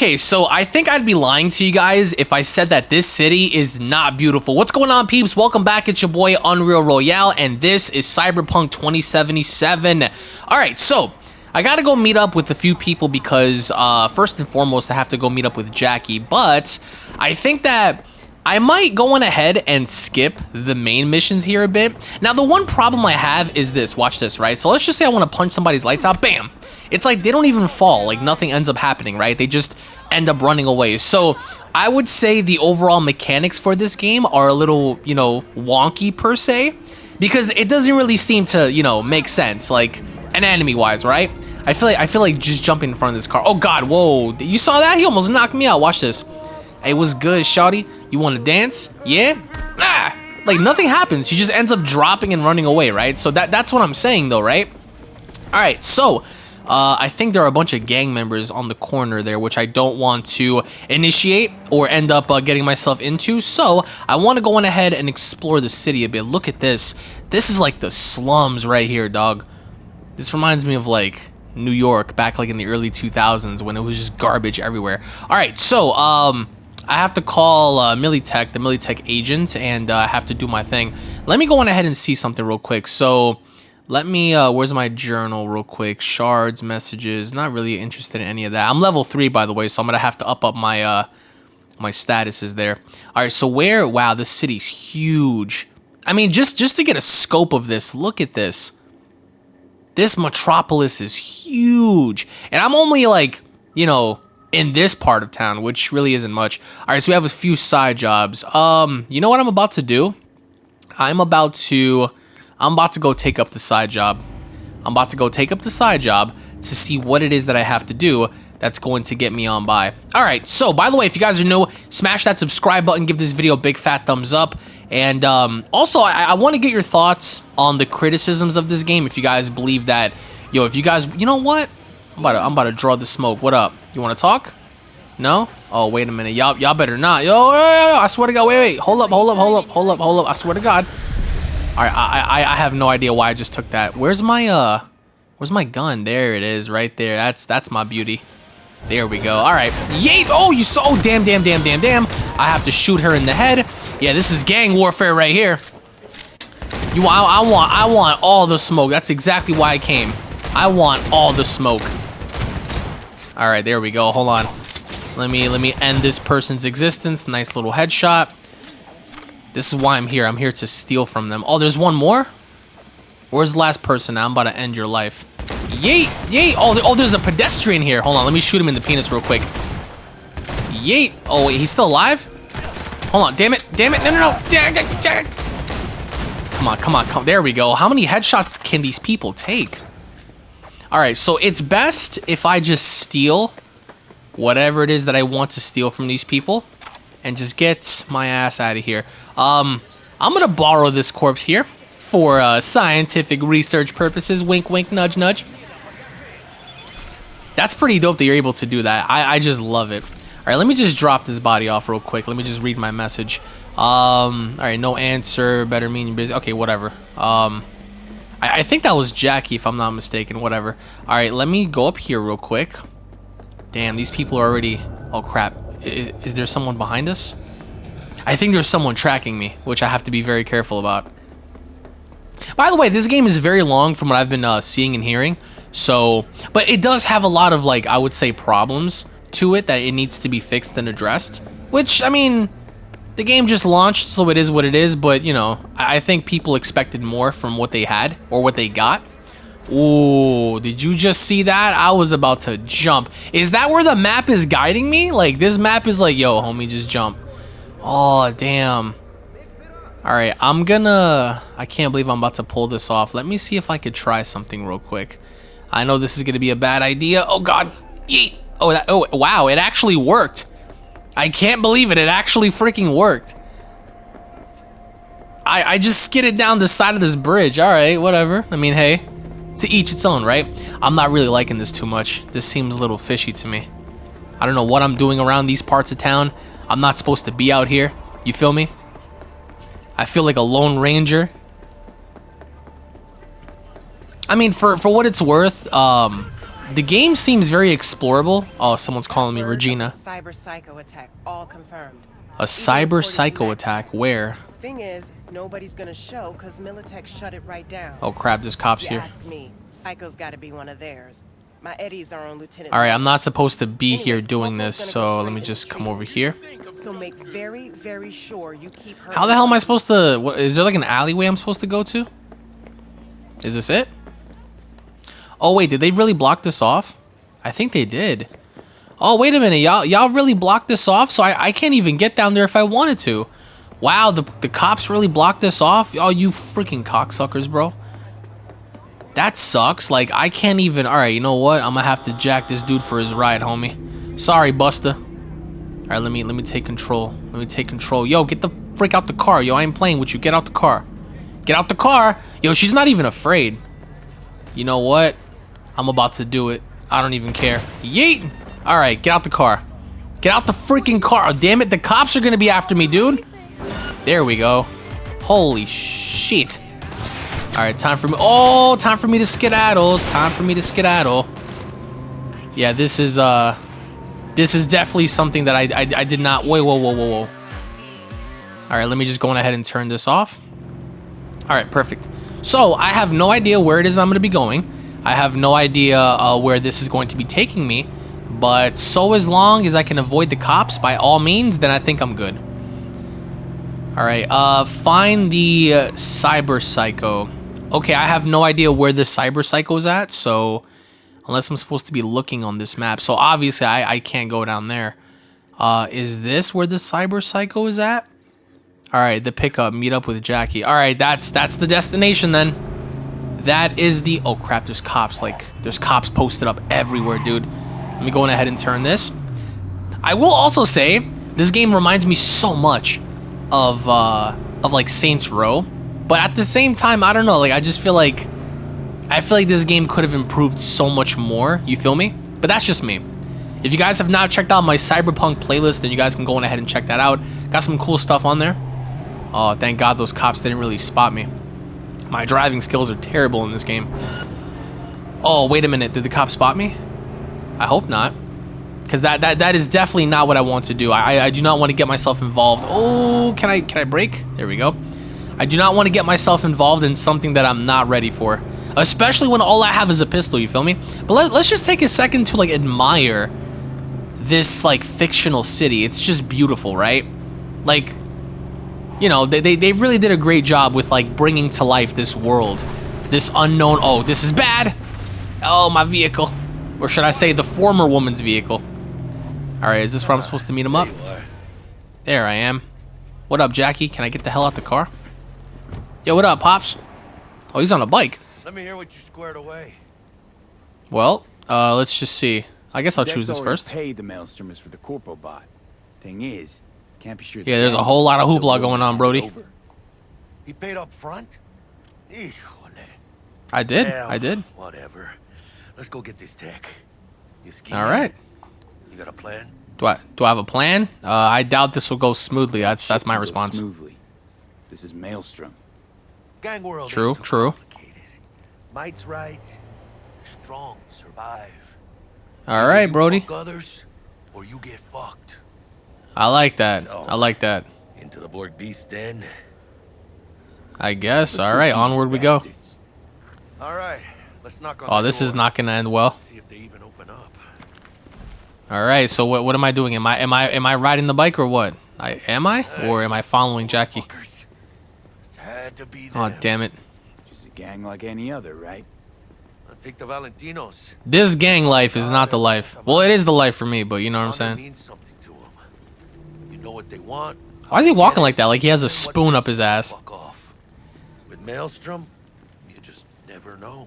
Okay, so I think I'd be lying to you guys if I said that this city is not beautiful. What's going on, peeps? Welcome back. It's your boy, Unreal Royale, and this is Cyberpunk 2077. All right, so I gotta go meet up with a few people because, uh, first and foremost, I have to go meet up with Jackie, but I think that I might go on ahead and skip the main missions here a bit. Now, the one problem I have is this. Watch this, right? So let's just say I want to punch somebody's lights out. Bam! it's like they don't even fall. Like nothing ends up happening, right? They just end up running away. So I would say the overall mechanics for this game are a little, you know, wonky per se, because it doesn't really seem to, you know, make sense, like an enemy wise, right? I feel like I feel like just jumping in front of this car. Oh God, whoa! You saw that? He almost knocked me out. Watch this. Hey, what's good, Shawty? You want to dance? Yeah? Ah! Like nothing happens. She just ends up dropping and running away, right? So that that's what I'm saying, though, right? All right, so uh, I think there are a bunch of gang members on the corner there, which I don't want to initiate or end up uh, getting myself into. So I want to go on ahead and explore the city a bit. Look at this. This is like the slums right here, dog. This reminds me of like New York back like in the early 2000s when it was just garbage everywhere. All right, so um, I have to call uh, Militech, the Militech agent, and uh, I have to do my thing. Let me go on ahead and see something real quick. So let me, uh, where's my journal real quick? Shards, messages, not really interested in any of that. I'm level 3, by the way, so I'm going to have to up up my, uh, my statuses there. All right, so where, wow, this city's huge. I mean, just, just to get a scope of this, look at this. This metropolis is huge. And I'm only like, you know, in this part of town, which really isn't much. All right, so we have a few side jobs. Um, you know what I'm about to do? I'm about to I'm about to go take up the side job. I'm about to go take up the side job to see what it is that I have to do that's going to get me on by. All right, so by the way, if you guys are new, smash that subscribe button, give this video a big fat thumbs up. And um, also, I, I want to get your thoughts on the criticisms of this game. If you guys believe that, yo, if you guys, you know what? I'm about to, I'm about to draw the smoke. What up? You want to talk? No? Oh, wait a minute. Y'all, y'all better not. Yo, yo, yo, I swear to God. Wait, wait. Hold up, hold up, hold up, hold up, hold up. I swear to God. Alright, I, I, I have no idea why I just took that. Where's my, uh, where's my gun? There it is, right there. That's, that's my beauty. There we go. Alright. Yay! Oh, you saw, oh, damn, damn, damn, damn, damn. I have to shoot her in the head. Yeah, this is gang warfare right here. You, I, I want, I want all the smoke. That's exactly why I came. I want all the smoke. All right, there we go. Hold on. Let me, let me end this person's existence. Nice little headshot. This is why I'm here. I'm here to steal from them. Oh, there's one more? Where's the last person now? I'm about to end your life. Yeet! Yeet! Oh, oh, there's a pedestrian here. Hold on, let me shoot him in the penis real quick. Yeet! Oh, wait, he's still alive? Hold on, damn it, damn it, no, no, no! Damn it, damn it. Come on, come on, come There we go. How many headshots can these people take? Alright, so it's best if I just steal whatever it is that I want to steal from these people and just get my ass out of here. Um, I'm gonna borrow this corpse here for uh, scientific research purposes. Wink, wink, nudge, nudge. That's pretty dope that you're able to do that. I, I just love it. All right, let me just drop this body off real quick. Let me just read my message. Um, all right, no answer. Better mean busy. Okay, whatever. Um, I, I think that was Jackie, if I'm not mistaken. Whatever. All right, let me go up here real quick. Damn, these people are already... Oh, crap. Is, is there someone behind us? I think there's someone tracking me, which I have to be very careful about. By the way, this game is very long from what I've been uh, seeing and hearing. So, but it does have a lot of like, I would say problems to it that it needs to be fixed and addressed. Which, I mean, the game just launched, so it is what it is. But, you know, I think people expected more from what they had or what they got. Ooh, did you just see that? I was about to jump. Is that where the map is guiding me? Like, this map is like, yo, homie, just jump. Oh, damn. Alright, I'm gonna... I can't believe I'm about to pull this off. Let me see if I could try something real quick. I know this is gonna be a bad idea. Oh, God. Yeet. Oh, that, oh, wow, it actually worked. I can't believe it. It actually freaking worked. I, I just skidded down the side of this bridge. Alright, whatever. I mean, hey to each its own, right? I'm not really liking this too much. This seems a little fishy to me. I don't know what I'm doing around these parts of town. I'm not supposed to be out here. You feel me? I feel like a lone ranger. I mean, for, for what it's worth, um, the game seems very explorable. Oh, someone's calling me Regina. Cyber psycho attack, all confirmed. A cyber psycho attack. Where? Thing is, nobody's gonna show because Militech shut it right down. Oh crap, there's cops you here. ask me, Psycho's gotta be one of theirs. My Eddies are on Lieutenant. Alright, I'm not supposed to be Anyway, here doing this, so let me just come over here. So make very, very sure you keep her. How the hell am I supposed to... What, is there like an alleyway I'm supposed to go to? Is this it? Oh wait, did they really block this off? I think they did. Oh, wait a minute. Y'all y'all really blocked this off? So I, I can't even get down there if I wanted to. Wow, the, the cops really blocked this off? Oh, you freaking cocksuckers, bro. That sucks. Like, I can't even... Alright, you know what? I'm gonna have to jack this dude for his ride, homie. Sorry, Buster. Alright, let me let me take control. Let me take control. Yo, get the freak out the car. Yo, I ain't playing with you. Get out the car. Get out the car. Yo, she's not even afraid. You know what? I'm about to do it. I don't even care. Yeet! Alright, get out the car. Get out the freaking car. Oh, damn it, the cops are gonna be after me, dude. There we go. Holy shit. Alright, time for me. Oh, time for me to skedaddle. Time for me to skedaddle. Yeah, this is, uh. This is definitely something that I, I, I did not. Wait, whoa, whoa, whoa, whoa. Alright, let me just go on ahead and turn this off. Alright, perfect. So, I have no idea where it is I'm going to be going. I have no idea uh, where this is going to be taking me. But so as long as I can avoid the cops by all means, then I think I'm good. Alright, uh, find the uh, Cyber Psycho. Okay, I have no idea where the Cyber Psycho's at, so... Unless I'm supposed to be looking on this map. So obviously I, I can't go down there. Uh, is this where the Cyber Psycho is at? Alright, the pickup, meet up with Jackie. Alright, that's that's the destination then. That is the... Oh crap, there's cops. Like, there's cops posted up everywhere, dude. Let me go ahead and turn this. I will also say, this game reminds me so much of, uh, of like Saints Row. But at the same time, I don't know, like I just feel like, I feel like this game could have improved so much more, you feel me? But that's just me. If you guys have not checked out my Cyberpunk playlist, then you guys can go on ahead and check that out. Got some cool stuff on there. Oh, thank God those cops didn't really spot me. My driving skills are terrible in this game. Oh, wait a minute, did the cop spot me? I hope not. Because that, that that is definitely not what I want to do. I, I do not want to get myself involved. Oh, can I can I break? There we go. I do not want to get myself involved in something that I'm not ready for. Especially when all I have is a pistol, you feel me? But let, let's just take a second to like admire this like fictional city. It's just beautiful, right? Like, you know, they, they, they really did a great job with like bringing to life this world. This unknown, oh, this is bad. Oh, my vehicle. Or should I say the former woman's vehicle. All right, is this where I'm supposed to meet him up? There I am. What up, Jackie? Can I get the hell out of the car? Yo, what up, Pops? Oh, he's on a bike. Let me hear what you squared away. Well, uh, let's just see. I guess I'll Dex choose this first. Paid the Maelstrom is for the corpo bot. Thing is, can't be sure. Yeah, there's a whole lot of hoopla going on, Brody. Over. He paid up front? Híjole. I did. Well, I did. Whatever. Let's go get this tech. You scheme All right. You got a plan? Do I do I have a plan? Uh, I doubt this will go smoothly. That's that's my response. Smoothly. This is Maelstrom. Gang world. True, true. Might's right. Strong survive. All right, Brody. others, or you get fucked. I like that. I like that. Into the Borg Beast Den. I guess. Let's All right, onward we go. All right. Let's knock on Oh, this is not gonna end well. See if they even open up. All right. So what what am I doing? Am I am I am I riding the bike or what? I am I or am I following Jackie? Fuckers. Just had to be there. Oh damn it! Just a gang like any other, right? I'll take the Valentinos. This gang life is not the life. Well, it is the life for me, but you know what I'm saying. means something to 'em. You know what they want. Why is he walking like that? Like he has a it, and what spoon up his ass. Fuck off. With Maelstrom, you just never know.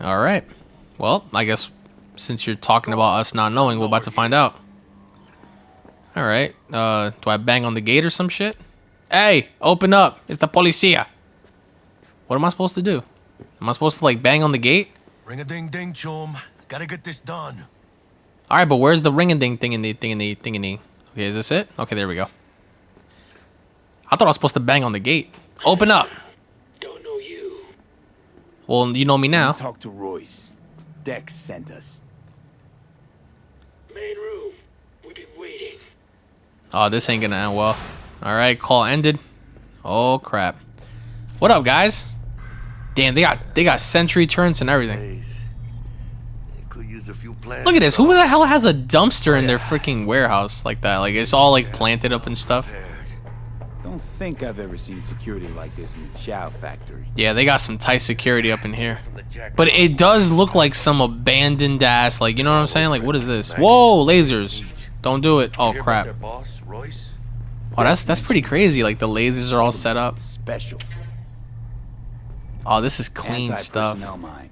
All right. Well, I guess since you're talking about us not knowing, we're about to find out. All right. Uh, do I bang on the gate or some shit? Hey, open up! It's the policia. What am I supposed to do? Am I supposed to like bang on the gate? Ring a ding ding, chum. Gotta get this done. All right, but where's the ring a ding thing in the thing in the thing in the? Okay, is this it? Okay, there we go. I thought I was supposed to bang on the gate. Open up. Don't know you. Well, you know me now. Talk to Royce. Dex sent us. Main room. We've been waiting. Oh, this ain't gonna end well. All right, call ended. Oh crap. What up, guys? Damn, they got they got sentry turns and everything. Could use a few plants. Look at this. Who the hell has a dumpster in their freaking warehouse like that? Like it's all like planted up and stuff. Don't think I've ever seen security like this in the Chow factory. Yeah, they got some tight security up in here. From the jack- But it does look like some abandoned ass. Like you know what I'm saying? Like what is this? Whoa, lasers! Don't do it. Oh Hear about crap. Their? Oh, that's that's pretty crazy. Like the lasers are all set up. Special. Oh, this is clean stuff. Anti-personnel mine.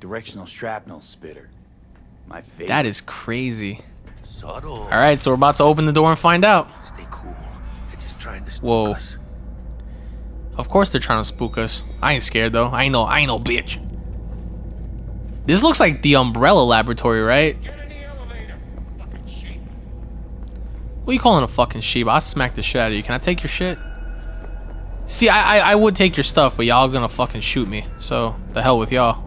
Directional shrapnel spitter. My favorite. That is crazy. Subtle. All right, so we're about to open the door and find out. Stay cool. They're just trying to spook Whoa. us. Of course they're trying to spook us. I ain't scared though. I ain't no I ain't no bitch. This looks like the Umbrella Laboratory, right? Get in the elevator. Fucking sheep. What are you calling a fucking sheep? I'll smack the shit out of you. Can I take your shit? See, I, I I would take your stuff, but y'all gonna fucking shoot me. So the hell with y'all.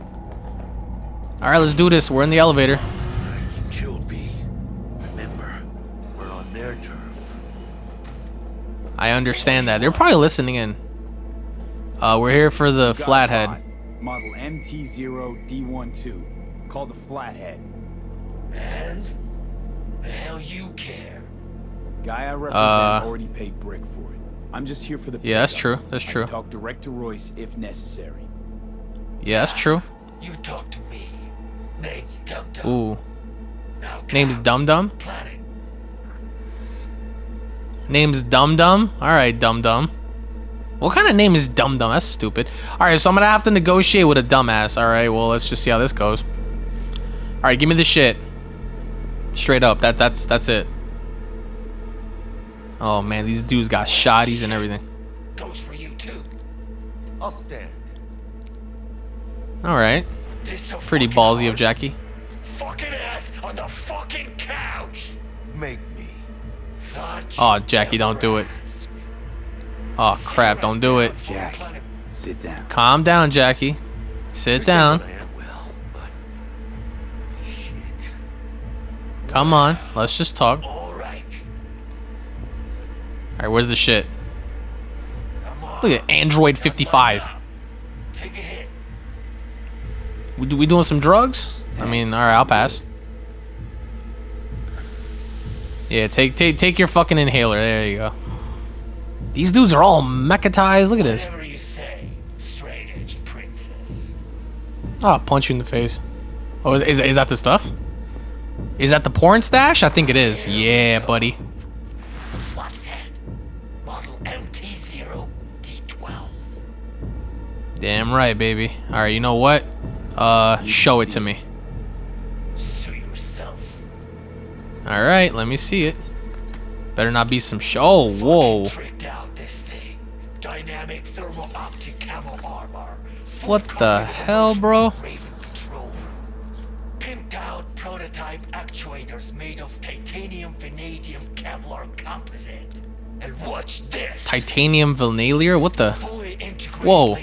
All right, let's do this. We're in the elevator. Alright, keep chilled, V. Remember, we're on their turf. I understand that. They're probably listening in. Uh, we're here for the flathead. Model MT0D12. Called the Flathead. And? The hell you care? Guy I represent Uh, already paid Brick for it. I'm just here for the Yeah, that's true. That's true. Talk direct to Royce if necessary. Yeah, that's true. You talk to me. Name's Dum Dum. Ooh, Now name's. Dum Dum. Planet. Name's Dum Dum. All right, Dum Dum. What kind of name is Dum Dum? That's stupid. All right, so I'm gonna have to negotiate with a dumbass. All right, well let's just see how this goes. All right, give me the shit. Straight up. That that's that's it. Oh man, these dudes got shotties and everything. Goes for you too. I'll stand. All right, so pretty fucking ballsy of. Jackie. Fucking ass on the fucking couch. Make me. Oh, Jackie, don't do it. Oh crap! Don't do it. Jack, sit down. Calm down, Jackie. Sit down. when I am well, but shit. Come on. Let's just talk. All All right. right, where's the shit? Look at Android 55. Take a hit. We, do- we doing some drugs? I mean, all right, I'll pass. Yeah, take take take your fucking inhaler. There you go. These dudes are all mechatized. Look at this. Whatever you say, straight-edged princess. Oh, I'll punch you in the face. Oh, is, is, is that the stuff? Is that the porn stash? I think it is. Yeah, buddy. Damn right, baby. All right, you know what? Uh, show it to me. Sue yourself. All right, let me see it. Better not be some show. Oh, whoa. Tricked out this thing. Dynamic thermal optic camo armor. What the hell, bro? Raven control. Pimped out prototype actuators made of titanium vanadium Kevlar composite. And watch this. Titanium Vanalier? What the? Whoa.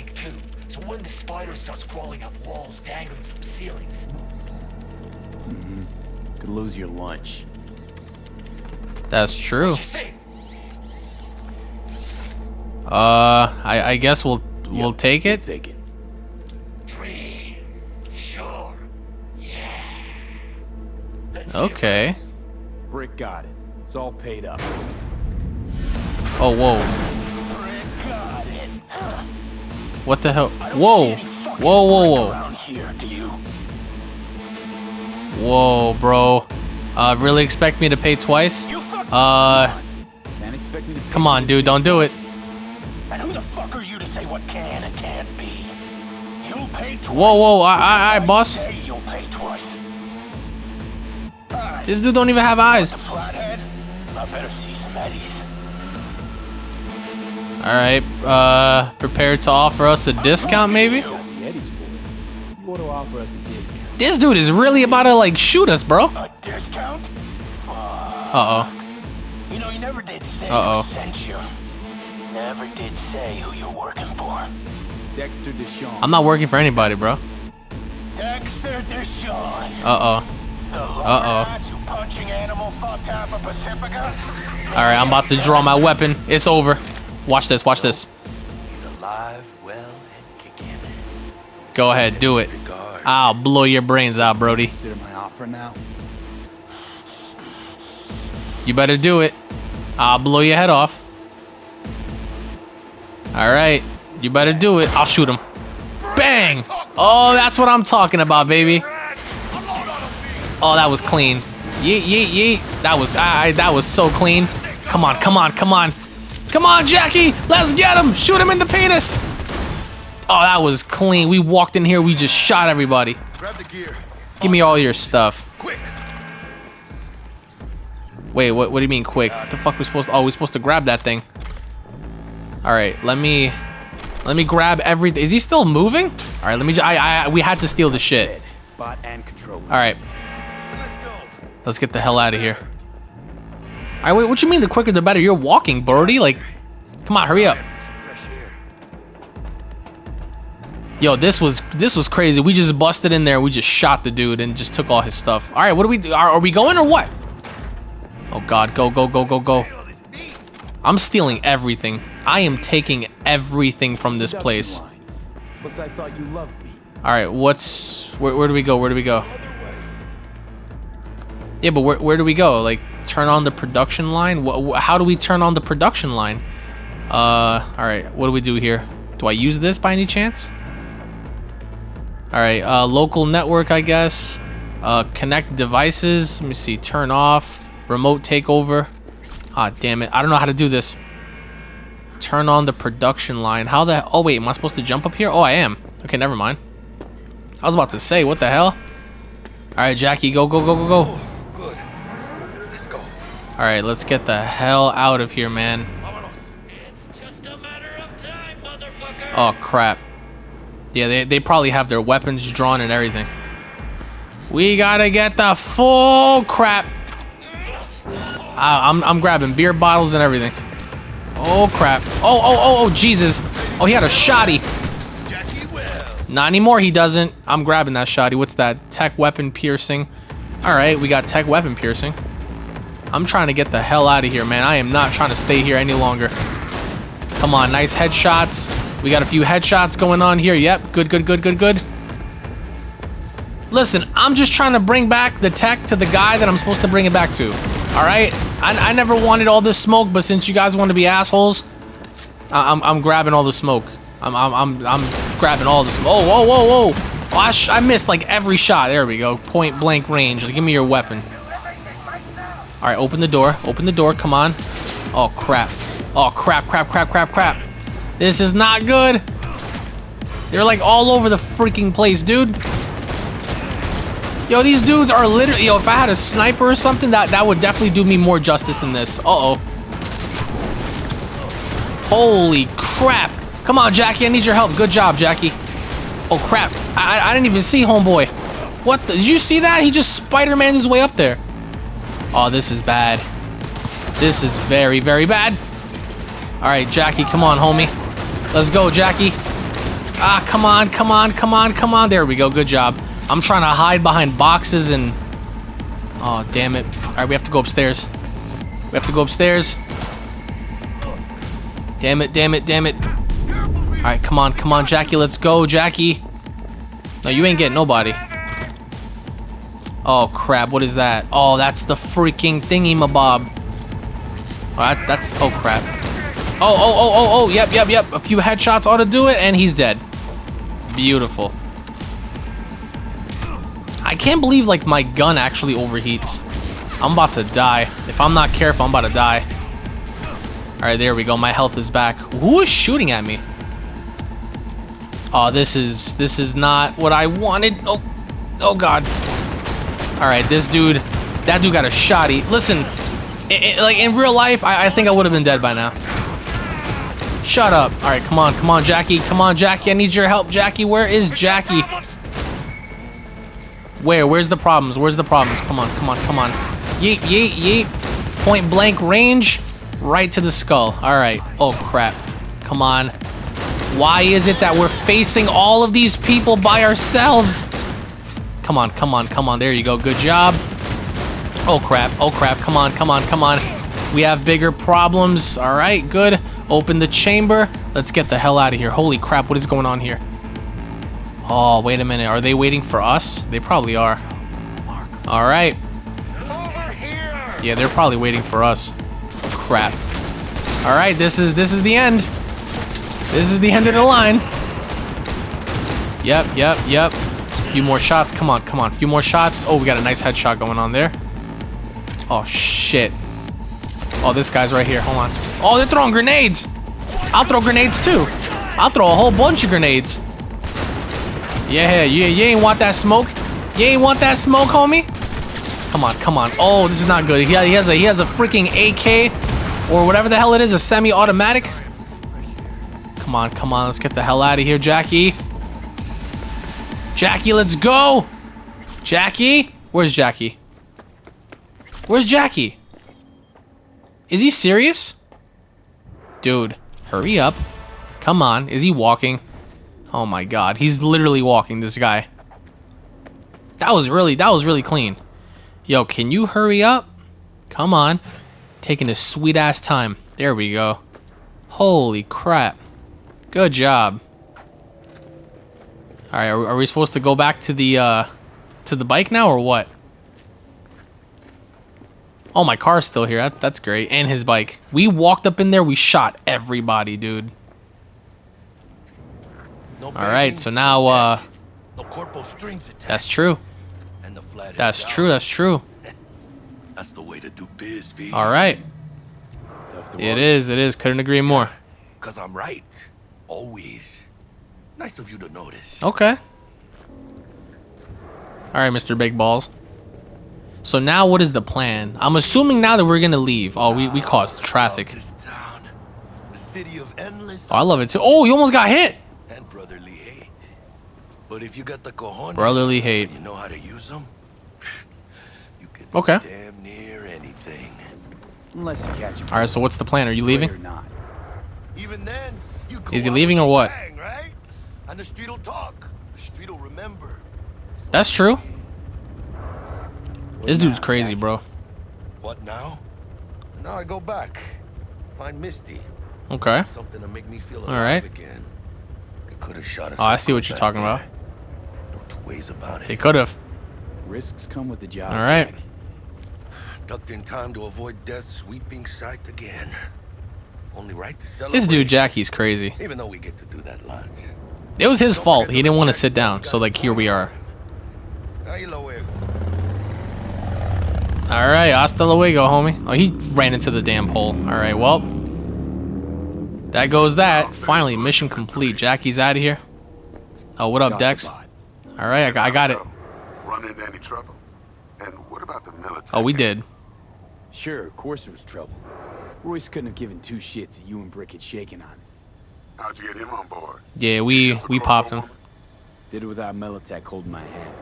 Spider starts crawling up walls dangling from ceilings, Could lose your lunch. That's true. what you think? Uh, I, I guess we'll we'll Yep, take it. Take it. Free. Sure. Yeah. Let's Okay. Brick got it. It's all paid up. Oh, whoa. What the hell? Whoa. Whoa, whoa, whoa. here, do you? Whoa, bro. Uh, really expect me to pay twice? Uh, Can't expect me to. come on, dude. Don't do it. And who the fuck are you to say what can and can't be? You'll pay twice. Whoa, whoa. I, I, I, boss. You'll pay twice. This dude don't even have eyes. I better see some eddies. All right. Uh, prepared to offer us a discount, maybe? You to offer us a discount. This dude is really about to like shoot us, bro. A discount? Uh oh. You know, you never did say Uh-oh. who sent you. Never did say who you're working for. Dexter DeShawn. I'm not working for anybody, bro. Dexter DeShawn. Uh-oh. Uh-oh. ass who punching animal fucked half of Pacifica. Alright, I'm about to draw my weapon. It's over. Watch this, watch this. He's alive, well, and kicking. Go ahead, do it. I'll blow your brains out, Brody. Consider my offer now. You better do it. I'll blow your head off. Alright, you better do it. I'll shoot him. Bang! Oh, that's what I'm talking about, baby. Oh, that was clean. Yeet, yeet, yeet. That was, I, that was so clean. Come on, come on, come on. Come on, Jackie! Let's get him! Shoot him in the penis! Oh, that was clean. We walked in here, we just shot everybody. Grab the gear. Give me all your stuff. Quick. Wait, what, what do you mean quick? What the fuck we supposed to, oh, we supposed to grab that thing. All right, let me, let me grab everything. Is he still moving? All right, let me, I, I, we had to steal the shit. Bot and controller. All right, Let's go. let's get the hell out of here. All right, wait, what you mean the quicker the better? You're walking, Birdie. Like, come on, hurry up. Yo, this was, this was crazy. We just busted in there. We just shot the dude and just took all his stuff. All right, what do we do? Are, are we going or what? Oh God, go, go, go, go, go. I'm stealing everything. I am taking everything from this place. Production line. Plus, I thought you loved me. All right, what's where, where do we go? Where do we go? Yeah, but where, where do we go? Like turn on the production line? Wh- wh- how do we turn on the production line? Uh, all right, what do we do here? Do I use this by any chance? All right, uh, local network, I guess. Uh, connect devices. Let me see. Turn off. Remote takeover. Ah, damn it. I don't know how to do this. Turn on the production line. How the? Oh wait, am I supposed to jump up here? Oh, I am. Okay, never mind. I was about to say, what the hell? All right, Jackie, go, go, go, go, go. Good. Let's go. All right, let's get the hell out of here, man. It's just a matter of time, motherfucker. Oh crap. Yeah, they, they probably have their weapons drawn and everything. We gotta get the full crap. I, I'm, I'm grabbing beer bottles and everything. Oh crap. Oh, oh, oh, oh, Jesus. Oh, he had a shotty. Not anymore, he doesn't. I'm grabbing that shotty. What's that? Tech weapon piercing. Alright, we got tech weapon piercing. I'm trying to get the hell out of here, man. I am not trying to stay here any longer. Come on, nice headshots. We got a few headshots going on here. Yep, good, good, good, good, good. Listen, I'm just trying to bring back the tech to the guy that I'm supposed to bring it back to. Alright? I, I never wanted all this smoke, but since you guys want to be assholes, I, I'm, I'm grabbing all the smoke. I'm, I'm, I'm, I'm grabbing all the smoke. Oh, whoa, whoa, whoa. Oh, I, I missed like every shot. There we go. Point blank range. Give me your weapon. All right, open the door. Open the door. Come on. Oh, crap. Oh, crap, crap, crap, crap, crap. This is not good. They're like all over the freaking place, dude. Yo, these dudes are literally. Yo, if I had a sniper or something, that, that would definitely do me more justice than this. Uh oh. Holy crap. Come on, Jackie. I need your help. Good job, Jackie. Oh, crap. I, I, I didn't even see Homeboy. What the? Did you see that? He just Spider-Man his way up there. Oh, this is bad. This is very, very bad. All right, Jackie, come on, homie. Let's go, Jackie. Ah, come on, come on, come on, come on. There we go. Good job. I'm trying to hide behind boxes and... Oh, damn it. All right, we have to go upstairs. We have to go upstairs. Damn it, damn it, damn it. All right, come on, come on, Jackie. Let's go, Jackie. No, you ain't getting nobody. Oh, crap. What is that? Oh, that's the freaking thingy-mabob. That, that's... Oh, crap. Oh, oh, oh, oh, oh. Yep, yep, yep. A few headshots ought to do it, and he's dead. Beautiful. I can't believe, like, my gun actually overheats. I'm about to die. If I'm not careful, I'm about to die. Alright, there we go. My health is back. Who is shooting at me? Oh, this is... This is not what I wanted. Oh, oh God. Alright, this dude... That dude got a shotty. Listen, i i like, in real life, I, I think I would have been dead by now. Shut up. Alright, come on, come on, Jackie. Come on, Jackie. I need your help, Jackie. Where is Jackie? Where? Where's the problems? Where's the problems? Come on, come on, come on. Yeet, yeet, yeet. Point blank range. Right to the skull. Alright. Oh, crap. Come on. Why is it that we're facing all of these people by ourselves? come on, come on, come on. There you go. Good job. Oh crap, oh crap. Come on, come on, come on. We have bigger problems. All right, good. Open the chamber. Let's get the hell out of here. Holy crap, what is going on here? Oh, wait a minute. Are they waiting for us? They probably are. All right. Yeah, they're probably waiting for us. Crap. All right, this is this is the end. This is the end of the line. Yep, yep, yep. A few more shots. Come on, come on. A few more shots. Oh, we got a nice headshot going on there. Oh shit. Oh, this guy's right here. Hold on. Oh, they're throwing grenades. I'll throw grenades too. I'll throw a whole bunch of grenades. Yeah, yeah, you ain't want that smoke. You ain't want that smoke, homie. Come on, come on. Oh, this is not good. He, he has a he has a freaking AK or whatever the hell it is, a semi-automatic. Come on, come on. Let's get the hell out of here, Jackie. Jackie, let's go. Jackie, where's Jackie? Where's Jackie? Is he serious? Dude, hurry up. Come on. Is he walking? Oh my god, he's literally walking, this guy. That was really, that was really clean. Yo, can you hurry up? Come on. Taking a sweet ass time. There we go. Holy crap. Good job. Alright, are, are we supposed to go back to the, uh, to the bike now or what? Oh, my car's still here. That, that's great. And his bike. We walked up in there, we shot everybody, dude. No Alright, so now, uh, debt, corporal strings. That's true. and the flathead That's down. true, that's true. That's the way to do biz, V. Alright. Tough to It walk. is, it is. Couldn't agree more. Cause I'm right. Always. Nice of you to notice. Okay. Alright, Mr. Big Balls. So now what is the plan? I'm assuming now that we're gonna leave. Oh, we, we caused traffic. Love this town. The city Oh, I love it too. Oh, you almost got hit! and brotherly hate. But if you got the cojones, Brotherly hate. you know how to use them, you can Okay. damn near anything. Unless you catch him. Alright, so what's the plan? Are you leaving? Or not. Even then, you Is he leaving or what? bang, right? And the street will talk. The street will remember. That's true. This dude's crazy, bro. What now? Now I go back. Find Misty. Okay. Something to make me feel All alive right. again. They could have shot us. Oh, I see what you're talking there. about. No two ways about it. They could have. Risks come with the job. All right. Jack. Ducked in time to avoid death's sweeping sight again. Only right to celebrate. This dude, Jackie's crazy. Even though we get to do that lots. It was his fault. He didn't want to sit down. So, like, here we are. Ahí lo veo. Alright, hasta luego, homie. Oh, he ran into the damn pole. Alright, well. That goes that. Finally, mission complete. Jackie's out of here. Oh, what up, Dex? Alright, I, got- I got it. Run into any trouble? And what about the Militech? Oh, we did. Sure, of course there was trouble. Royce couldn't have given two shits that you and Brick had shaken on. How'd you get him on board? Yeah, we we popped him. Did it without Militech holding my hand.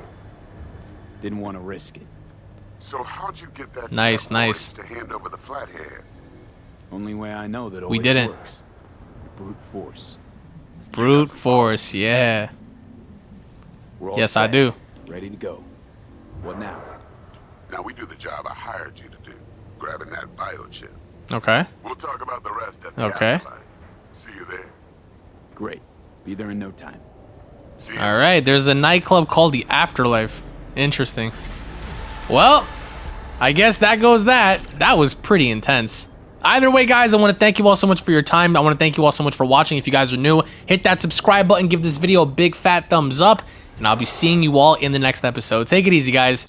Didn't want to risk it. So how'd you get that Nice, nice. to hand over the flathead? Only way I know that We didn't. works. Brute force. Brute force, yeah. We're all Yes, I do. Ready to go. What now? Now we do the job I hired you to do, grabbing that biochip. Okay. We'll talk about the rest at the Okay. afterlife. See you there. Great. Be there in no time. See you. Alright, there's a nightclub called the Afterlife. Interesting. Well, I guess that goes that. That was pretty intense. Either way, guys, I want to thank you all so much for your time. I want to thank you all so much for watching. If you guys are new, hit that subscribe button, give this video a big fat thumbs up, and I'll be seeing you all in the next episode. Take it easy, guys.